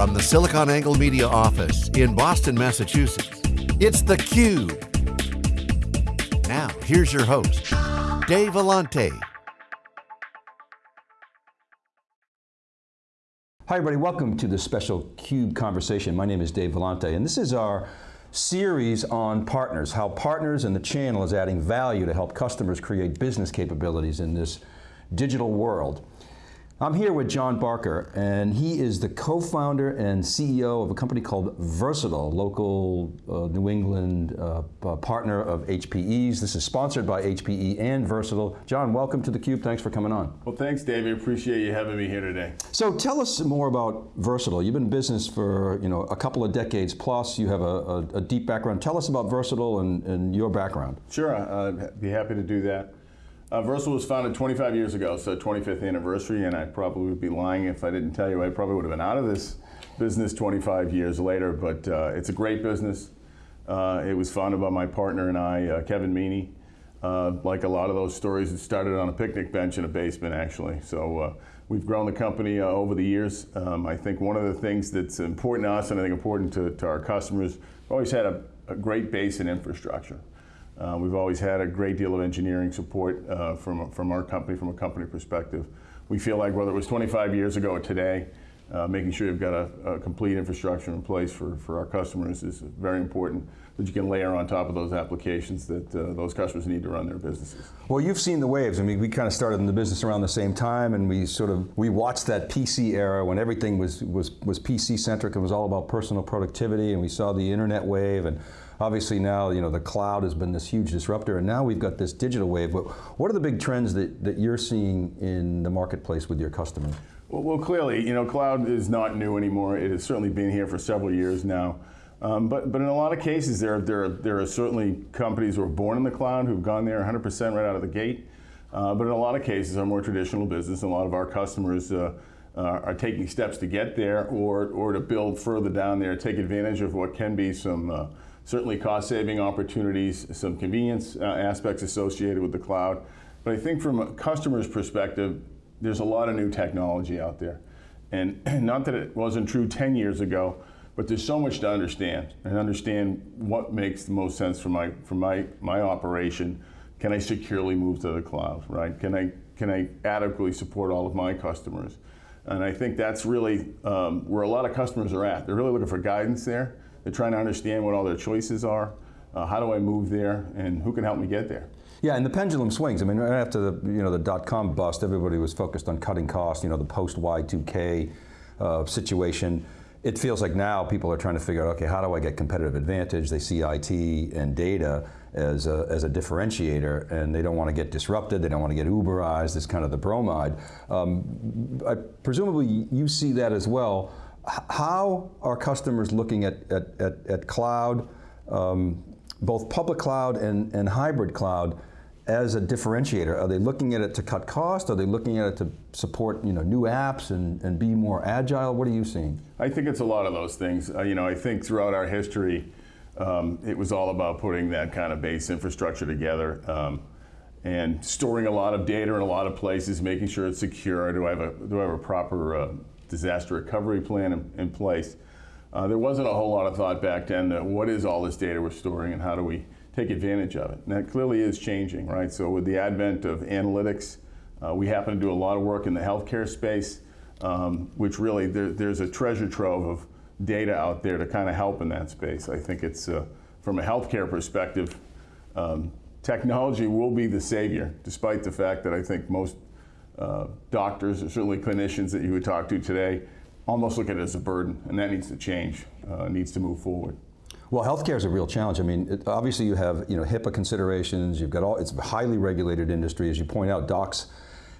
From the SiliconANGLE Media office in Boston, Massachusetts, it's theCUBE. Now, here's your host, Dave Vellante. Hi everybody, welcome to this special CUBE conversation. My name is Dave Vellante, and this is our series on partners, how partners and the channel is adding value to help customers create business capabilities in this digital world. I'm here with John Barker, and he is the co-founder and CEO of a company called Versatile, local uh, New England uh, partner of HPE's. This is sponsored by HPE and Versatile. John, welcome to theCUBE, thanks for coming on. Well, thanks David, appreciate you having me here today. So tell us more about Versatile. You've been in business for you know, a couple of decades plus, you have a, a, a deep background. Tell us about Versatile and, and your background. Sure, I'd be happy to do that. Uh, Versatile was founded 25 years ago, so 25th anniversary, and I probably would be lying if I didn't tell you I probably would have been out of this business 25 years later, but uh, it's a great business. Uh, it was founded by my partner and I, uh, Kevin Meaney. Uh, like a lot of those stories, it started on a picnic bench in a basement, actually. So uh, we've grown the company over the years. Um, I think one of the things that's important to us and I think important to, to our customers, we've always had a, a great base in infrastructure. Uh, we've always had a great deal of engineering support uh, from, from our company, from a company perspective. We feel like whether it was 25 years ago or today, uh, making sure you've got a, a, complete infrastructure in place for, for our customers is very important that you can layer on top of those applications that uh, those customers need to run their businesses. Well, you've seen the waves. I mean, we kind of started in the business around the same time and we sort of, we watched that PC era when everything was, was, was PC centric. It was all about personal productivity and we saw the internet wave and obviously now, you know, the cloud has been this huge disruptor and now we've got this digital wave. But what are the big trends that, that you're seeing in the marketplace with your customers? Well, well, clearly, you know, cloud is not new anymore. It has certainly been here for several years now. Um, but, but in a lot of cases, there, there, there are certainly companies who are born in the cloud who've gone there 100% right out of the gate. Uh, but in a lot of cases, our more traditional business, a lot of our customers uh, uh, are taking steps to get there or, or to build further down there, take advantage of what can be some uh, certainly cost saving opportunities, some convenience uh, aspects associated with the cloud. But I think from a customer's perspective, there's a lot of new technology out there. And not that it wasn't true 10 years ago, but there's so much to understand and understand what makes the most sense for my, for my, my operation. Can I securely move to the cloud, right? Can I, can I adequately support all of my customers? And I think that's really um, where a lot of customers are at. They're really looking for guidance there. They're trying to understand what all their choices are. Uh, how do I move there and who can help me get there? Yeah, and the pendulum swings. I mean, right after the you know the dot-com bust, everybody was focused on cutting costs. You know, the post Y2K uh, situation. It feels like now people are trying to figure out, okay, how do I get competitive advantage? They see IT and data as a, as a differentiator, and they don't want to get disrupted. They don't want to get Uberized. It's kind of the bromide. Um, I, presumably, you see that as well. How are customers looking at at, at, at cloud? Um, both public cloud and, and hybrid cloud as a differentiator? Are they looking at it to cut cost? Are they looking at it to support you know, new apps and, and be more agile? What are you seeing? I think it's a lot of those things. Uh, you know, I think throughout our history, um, it was all about putting that kind of base infrastructure together um, and storing a lot of data in a lot of places, making sure it's secure. Do I have a, do I have a proper uh, disaster recovery plan in, in place? Uh, there wasn't a whole lot of thought back then that what is all this data we're storing and how do we take advantage of it. And that clearly is changing, right? So with the advent of analytics, uh, we happen to do a lot of work in the healthcare space, um, which really there, there's a treasure trove of data out there to kind of help in that space. I think it's, uh, from a healthcare perspective, um, technology will be the savior, despite the fact that I think most uh, doctors, or certainly clinicians that you would talk to today, almost look at it as a burden, and that needs to change, uh, needs to move forward. Well, healthcare is a real challenge. I mean, it, obviously you have you know HIPAA considerations. You've got all. It's a highly regulated industry, as you point out. Docs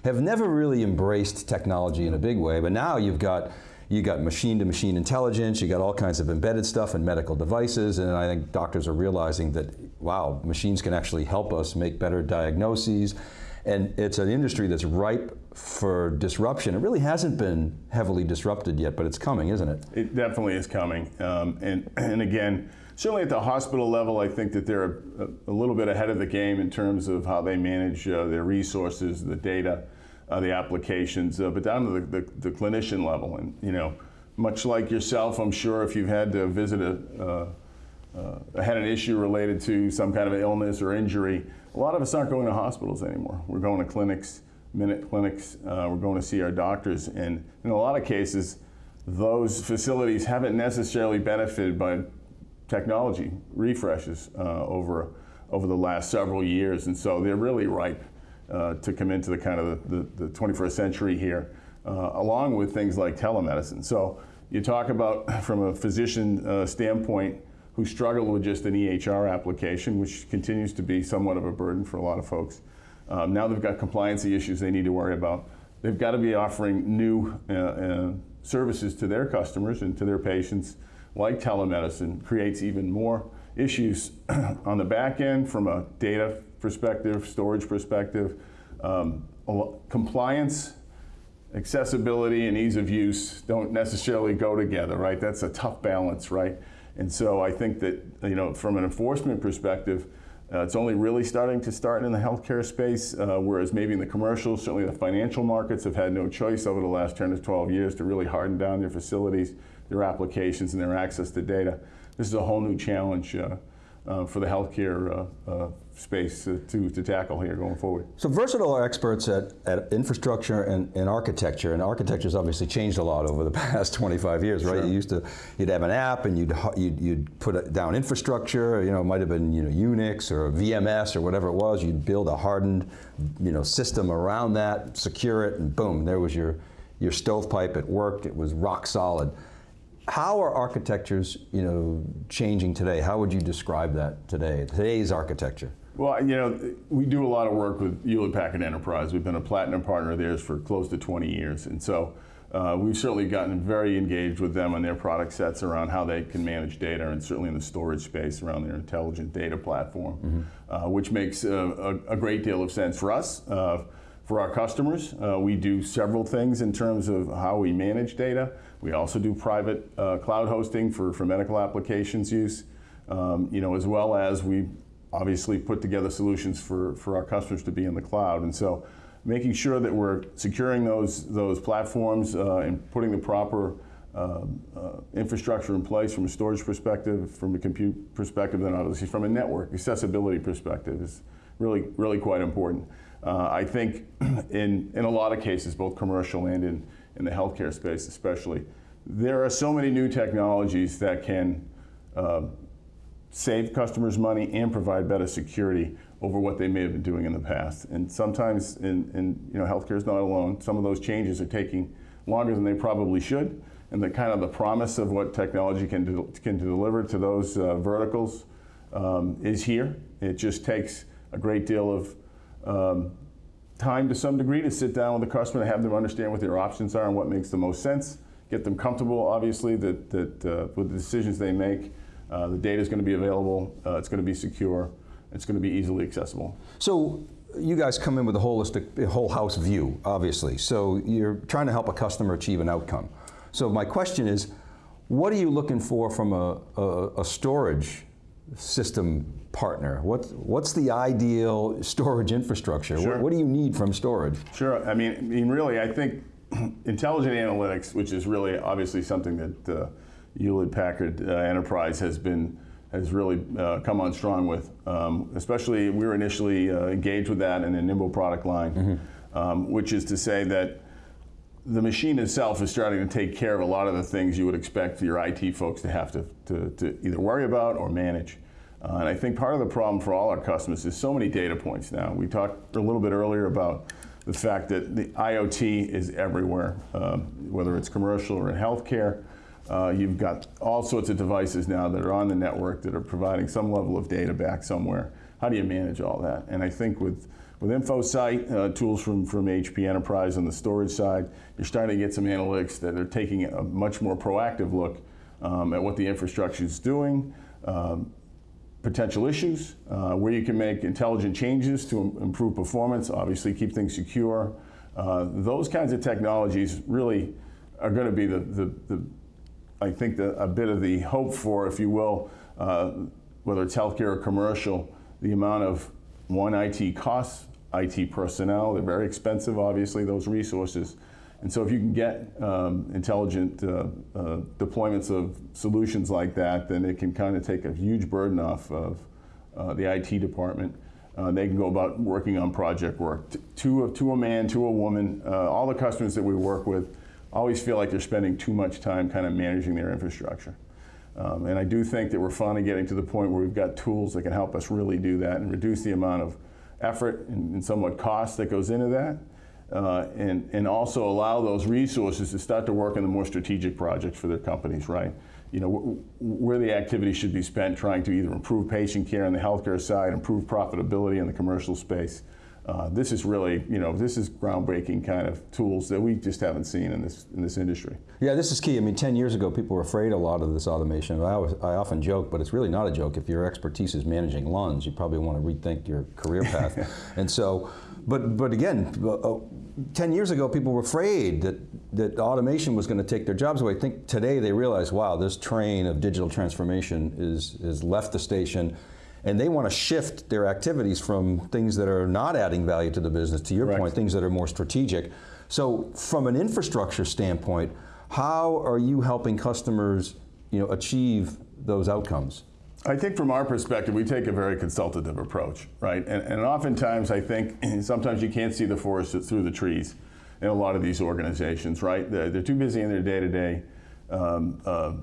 have never really embraced technology in a big way, but now you've got you got machine-to-machine -machine intelligence. You got all kinds of embedded stuff in medical devices, and I think doctors are realizing that wow, machines can actually help us make better diagnoses. And it's an industry that's ripe for disruption. It really hasn't been heavily disrupted yet, but it's coming, isn't it? It definitely is coming. Um, and, and again, certainly at the hospital level, I think that they're a, a little bit ahead of the game in terms of how they manage uh, their resources, the data, uh, the applications, uh, but down to the, the, the, clinician level. And you know, much like yourself, I'm sure if you've had to visit a, uh, had an issue related to some kind of illness or injury, a lot of us aren't going to hospitals anymore. We're going to clinics, minute clinics, uh, we're going to see our doctors, and in a lot of cases, those facilities haven't necessarily benefited by technology refreshes uh, over over the last several years, and so they're really ripe uh, to come into the kind of the, the, the 21st century here, uh, along with things like telemedicine. So you talk about from a physician uh, standpoint who struggled with just an EHR application, which continues to be somewhat of a burden for a lot of folks. Um, now they've got compliancy issues they need to worry about. They've got to be offering new uh, uh, services to their customers and to their patients, like telemedicine, creates even more issues on the back end from a data perspective, storage perspective. Um, compliance, accessibility, and ease of use don't necessarily go together, right? That's a tough balance, right? And so I think that, you know, from an enforcement perspective, uh, it's only really starting to start in the healthcare space, uh, whereas maybe in the commercial, certainly the financial markets have had no choice over the last 10 to 12 years to really harden down their facilities, their applications, and their access to data. This is a whole new challenge uh, uh, for the healthcare uh, uh, space to, to tackle here going forward. So Versatile are experts at, at infrastructure and, and architecture, and architecture has obviously changed a lot over the past 25 years, right? Sure. You used to, you'd have an app and you'd, you'd, you'd put down infrastructure, you know, it might have been you know, Unix or VMS or whatever it was, you'd build a hardened you know, system around that, secure it, and boom, there was your, your stovepipe, it worked, it was rock solid. How are architectures, you know, changing today? How would you describe that today, today's architecture? Well, you know, we do a lot of work with Hewlett Packard Enterprise. We've been a platinum partner of theirs for close to 20 years. And so uh, we've certainly gotten very engaged with them on their product sets around how they can manage data and certainly in the storage space around their intelligent data platform, mm -hmm. uh, which makes uh, a, a, great deal of sense for us. Uh, for our customers, uh, we do several things in terms of how we manage data. We also do private uh, cloud hosting for, for medical applications use, um, you know, as well as we obviously put together solutions for, for our customers to be in the cloud. And so making sure that we're securing those, those platforms uh, and putting the proper uh, uh, infrastructure in place from a storage perspective, from a compute perspective, and obviously from a network accessibility perspective is really, really quite important. Uh, I think in, in a lot of cases, both commercial and in, in the healthcare space especially, there are so many new technologies that can uh, save customers money and provide better security over what they may have been doing in the past. And sometimes, in, in you know, healthcare is not alone. Some of those changes are taking longer than they probably should. And the kind of the promise of what technology can, do, can deliver to those uh, verticals um, is here. It just takes a great deal of um, time to some degree to sit down with the customer and have them understand what their options are and what makes the most sense. Get them comfortable, obviously, that, that uh, with the decisions they make, uh, the data is going to be available. Uh, it's going to be secure. It's going to be easily accessible. So you guys come in with a holistic, whole house view, obviously. So you're trying to help a customer achieve an outcome. So my question is, what are you looking for from a, a, a storage system partner? What, what's the ideal storage infrastructure? Sure. What, what, do you need from storage? Sure. I mean, I mean, really, I think intelligent analytics, which is really obviously something that uh, Hewlett Packard uh, Enterprise has been has really uh, come on strong with. Um, especially, we were initially uh, engaged with that in the Nimble product line, mm -hmm. um, which is to say that the machine itself is starting to take care of a lot of the things you would expect your IT folks to have to, to, to either worry about or manage. Uh, and I think part of the problem for all our customers is so many data points now. We talked a little bit earlier about the fact that the IoT is everywhere, um, whether it's commercial or in healthcare. Uh, you've got all sorts of devices now that are on the network that are providing some level of data back somewhere. How do you manage all that? And I think with, with InfoSight, uh, tools from, from HP Enterprise on the storage side, you're starting to get some analytics that are taking a much more proactive look um, at what the infrastructure is doing, um, potential issues, uh, where you can make intelligent changes to improve performance, obviously keep things secure. Uh, those kinds of technologies really are going to be the, the, the I think the, a bit of the hope for, if you will, uh, whether it's healthcare or commercial, the amount of one IT costs, IT personnel, they're very expensive, obviously, those resources. And so if you can get um, intelligent uh, uh, deployments of solutions like that, then it can kind of take a huge burden off of uh, the IT department. Uh, they can go about working on project work. To, a, to a man, to a woman, uh, all the customers that we work with always feel like they're spending too much time kind of managing their infrastructure. Um, and I do think that we're finally getting to the point where we've got tools that can help us really do that and reduce the amount of effort and, and somewhat cost that goes into that uh, and, and also allow those resources to start to work on the more strategic projects for their companies, right? You know, where the activity should be spent trying to either improve patient care on the healthcare side, improve profitability in the commercial space. Uh, this is really, you know, this is groundbreaking kind of tools that we just haven't seen in this in this industry. Yeah, this is key. I mean, 10 years ago, people were afraid a lot of this automation. I, always, I often joke, but it's really not a joke. If your expertise is managing LUNs, you probably want to rethink your career path. and so, but but again, uh, uh 10 years ago, people were afraid that, that automation was going to take their jobs away. I think today they realize, wow, this train of digital transformation is, is left the station and they want to shift their activities from things that are not adding value to the business, to your point, things that are more strategic. So from an infrastructure standpoint, how are you helping customers you know, achieve those outcomes? I think from our perspective, we take a very consultative approach, right? And, and oftentimes, I think sometimes you can't see the forest through the trees in a lot of these organizations, right? They're, they're too busy in their day-to-day um, uh,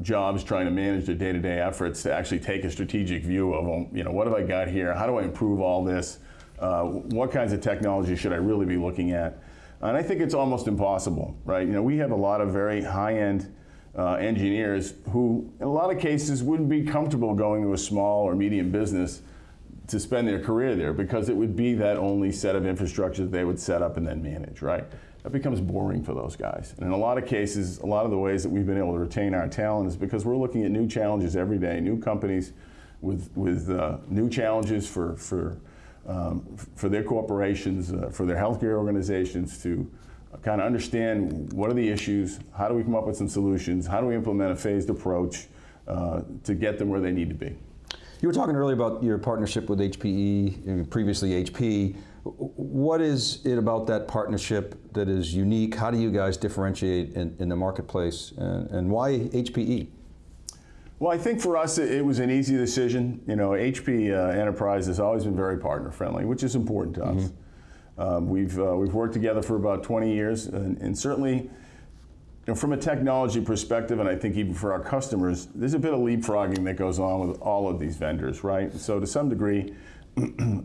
jobs trying to manage their day-to-day efforts to actually take a strategic view of, you know, what have I got here? How do I improve all this? Uh, what kinds of technology should I really be looking at? And I think it's almost impossible, right? You know, we have a lot of very high-end uh, engineers who, in a lot of cases, wouldn't be comfortable going to a small or medium business to spend their career there because it would be that only set of infrastructure that they would set up and then manage, right? That becomes boring for those guys. And in a lot of cases, a lot of the ways that we've been able to retain our talent is because we're looking at new challenges every day, new companies with, with uh, new challenges for, for, um, for their corporations, uh, for their healthcare organizations to kind of understand what are the issues, how do we come up with some solutions, how do we implement a phased approach uh, to get them where they need to be. You were talking earlier about your partnership with HPE, previously HP. What is it about that partnership that is unique? How do you guys differentiate in, in the marketplace, and, and, why HPE? Well, I think for us it, it was an easy decision. You know, HP uh, Enterprise has always been very partner friendly, which is important to us. Mm -hmm. Um, we've, uh, we've worked together for about 20 years, and, and certainly, you know, from a technology perspective, and I think even for our customers, there's a bit of leapfrogging that goes on with all of these vendors, right? So to some degree,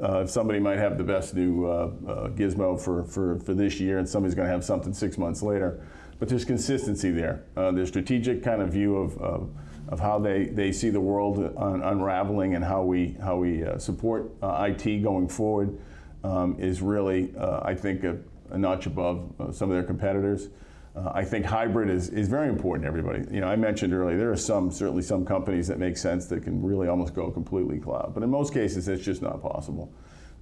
uh, somebody might have the best new uh, uh, gizmo for, for, for this year, and somebody's going to have something six months later. But there's consistency there. Uh, there's strategic kind of view of, of, of, how they, they see the world un unraveling and how we, how we uh, support IT going forward um, is really, I think, a, a notch above some of their competitors. Uh, I think hybrid is, is very important to everybody. You know, I mentioned earlier, there are some, certainly some companies that make sense that can really almost go completely cloud. But in most cases, it's just not possible.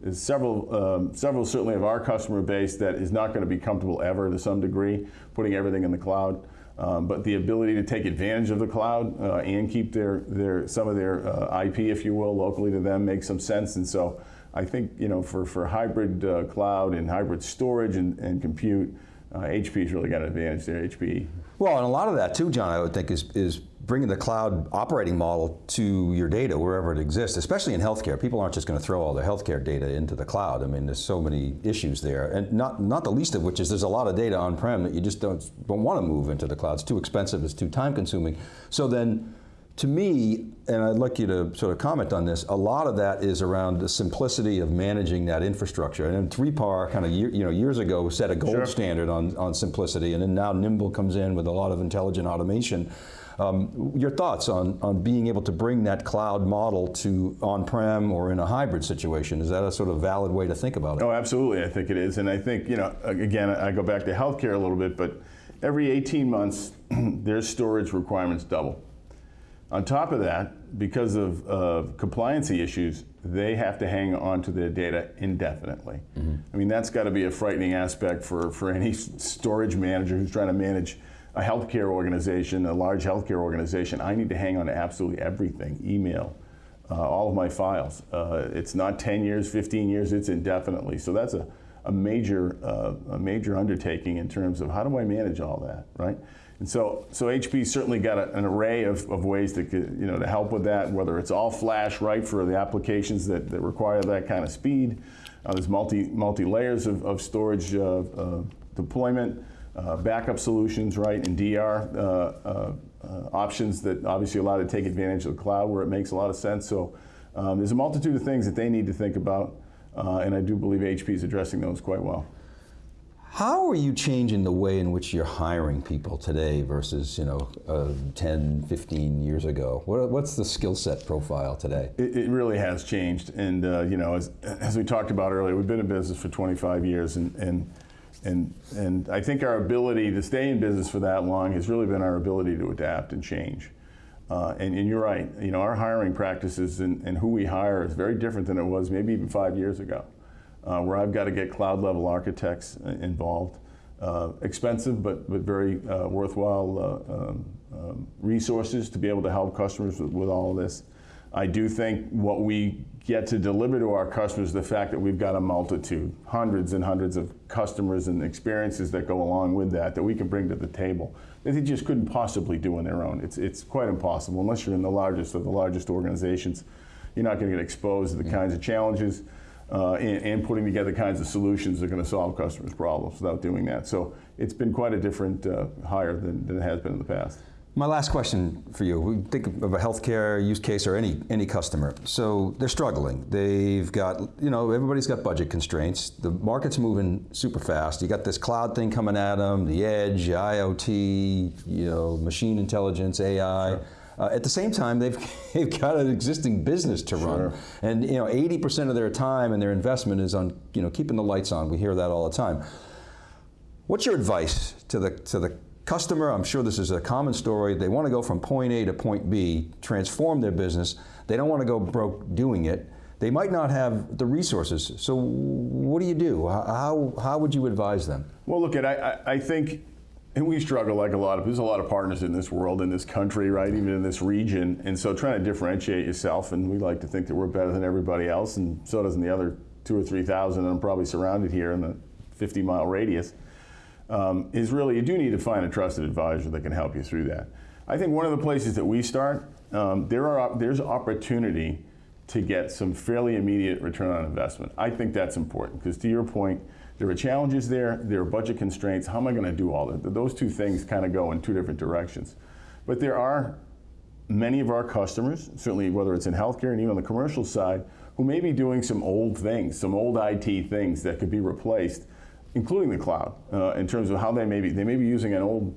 There's several, um, several certainly of our customer base that is not going to be comfortable ever to some degree, putting everything in the cloud. Um, but the ability to take advantage of the cloud uh, and keep their, their, some of their uh, IP, if you will, locally to them makes some sense. And so I think you know for, for hybrid uh, cloud and hybrid storage and, and compute, uh, HP's really got an advantage there, HPE. Well, and a lot of that too, John, I would think is, is bringing the cloud operating model to your data wherever it exists, especially in healthcare. People aren't just going to throw all their healthcare data into the cloud. I mean, there's so many issues there, and not not the least of which is there's a lot of data on-prem that you just don't don't want to move into the cloud. It's too expensive. It's too time-consuming. So then to me, and I'd like you to sort of comment on this, a lot of that is around the simplicity of managing that infrastructure. And 3PAR kind of year, you know, years ago set a gold sure. standard on, on simplicity, and then now Nimble comes in with a lot of intelligent automation. Um, your thoughts on, on being able to bring that cloud model to on-prem or in a hybrid situation? Is that a sort of valid way to think about it? Oh, absolutely, I think it is. And I think, you know, again, I go back to healthcare a little bit, but every 18 months, their storage requirements double. On top of that, because of uh, compliancy issues, they have to hang on to their data indefinitely. Mm -hmm. I mean, that's got to be a frightening aspect for, for any storage manager who's trying to manage a healthcare organization, a large healthcare organization. I need to hang on to absolutely everything, email, uh, all of my files. Uh, it's not 10 years, 15 years, it's indefinitely. So that's a, a major, uh, a major undertaking in terms of how do I manage all that, right? And so, so HP certainly got a, an array of, of ways to, you know, to help with that, whether it's all flash, right, for the applications that, that require that kind of speed. Uh, there's multi, multi layers of, of storage uh, uh, deployment, uh, backup solutions, right, and DR uh, uh, options that obviously allow to take advantage of the cloud where it makes a lot of sense. So um, there's a multitude of things that they need to think about, and I do believe HP is addressing those quite well. How are you changing the way in which you're hiring people today versus, you know, uh, 10, 15 years ago? What, what's the skill set profile today? It, it, really has changed. And, uh, you know, as, as we talked about earlier, we've been in business for 25 years. And, and, and, and I think our ability to stay in business for that long has really been our ability to adapt and change. Uh, and, and, you're right, you know, our hiring practices and, and who we hire is very different than it was maybe even five years ago uh, where I've got to get cloud level architects uh, involved. Uh, expensive, but, but very uh, worthwhile uh, um, um, resources to be able to help customers with, with, all of this. I do think what we get to deliver to our customers, the fact that we've got a multitude, hundreds and hundreds of customers and experiences that go along with that, that we can bring to the table, that they just couldn't possibly do on their own. It's, it's quite impossible, unless you're in the largest of the largest organizations. You're not going to get exposed to the kinds of challenges uh, and, and, putting together kinds of solutions that are going to solve customers' problems without doing that. So it's been quite a different uh, hire than, than it has been in the past. My last question for you, we think of a healthcare use case or any, any customer. So they're struggling. They've got, you know, everybody's got budget constraints. The market's moving super fast. You got this cloud thing coming at them, the edge, IoT, you know, machine intelligence, AI. Sure. Uh, at the same time, they've, they've got an existing business to run. Sure. And you know, 80% of their time and their investment is on you know, keeping the lights on. We hear that all the time. What's your advice to the, to the customer? I'm sure this is a common story. They want to go from point A to point B, transform their business. They don't want to go broke doing it. They might not have the resources. So what do you do? How, how would you advise them? Well, look, at I, I think and we struggle like a lot of, there's a lot of partners in this world, in this country, right, even in this region. And so trying to differentiate yourself, and we like to think that we're better than everybody else, and so doesn't the other two or 3,000 I'm probably surrounded here in the 50 mile radius, um, is really, you do need to find a trusted advisor that can help you through that. I think one of the places that we start, um, there are, there's opportunity to get some fairly immediate return on investment. I think that's important, because to your point, there are challenges there, there are budget constraints. How am I going to do all that? Those two things kind of go in two different directions. But there are many of our customers, certainly whether it's in healthcare and even on the commercial side, who may be doing some old things, some old IT things that could be replaced, including the cloud, uh, in terms of how they may be, they may be using an old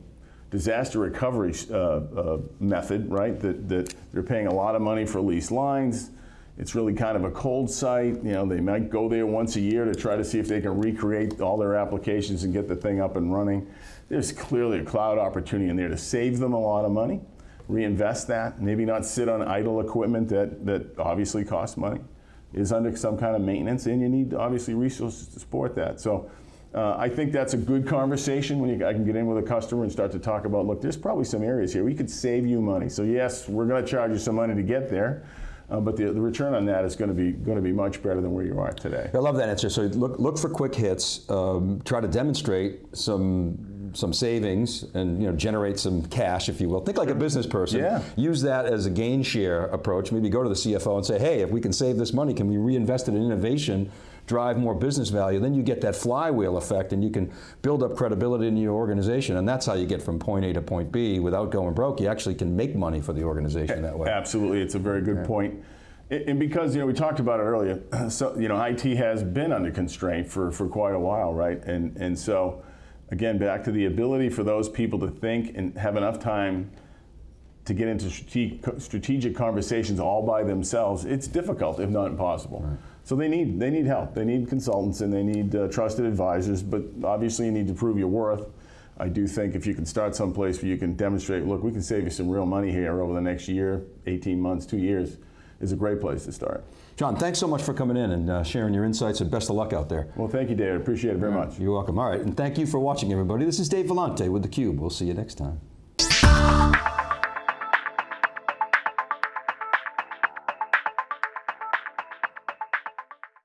disaster recovery uh, uh, method, right? That, that they're paying a lot of money for leased lines, it's really kind of a cold site. You know, they might go there once a year to try to see if they can recreate all their applications and get the thing up and running. There's clearly a cloud opportunity in there to save them a lot of money, reinvest that, maybe not sit on idle equipment that, that obviously costs money, is under some kind of maintenance, and you need obviously resources to support that. So uh, I think that's a good conversation when you, I can get in with a customer and start to talk about, look, there's probably some areas here we could save you money. So yes, we're going to charge you some money to get there. Uh, but the, the return on that is going to be going to be much better than where you are today. I love that answer. So look look for quick hits. Um, try to demonstrate some some savings and you know generate some cash, if you will. Think like a business person. Yeah. Use that as a gain share approach. Maybe go to the CFO and say, hey, if we can save this money, can we reinvest it in innovation drive more business value, then you get that flywheel effect and you can build up credibility in your organization and that's how you get from point A to point B without going broke. You actually can make money for the organization that way. Absolutely, it's a very good yeah. point. And because you know we talked about it earlier, so you know IT has been under constraint for, for quite a while, right? And and so again, back to the ability for those people to think and have enough time to get into strategic conversations all by themselves, it's difficult, if not impossible. Right. So they need they need help. They need consultants and they need uh, trusted advisors. But obviously, you need to prove your worth. I do think if you can start someplace where you can demonstrate, look, we can save you some real money here over the next year, 18 months, two years, is a great place to start. John, thanks so much for coming in and uh, sharing your insights and best of luck out there. Well, thank you, David. Appreciate it very much. You're welcome. All right, and thank you for watching, everybody. This is Dave Vellante with theCUBE. We'll see you next time.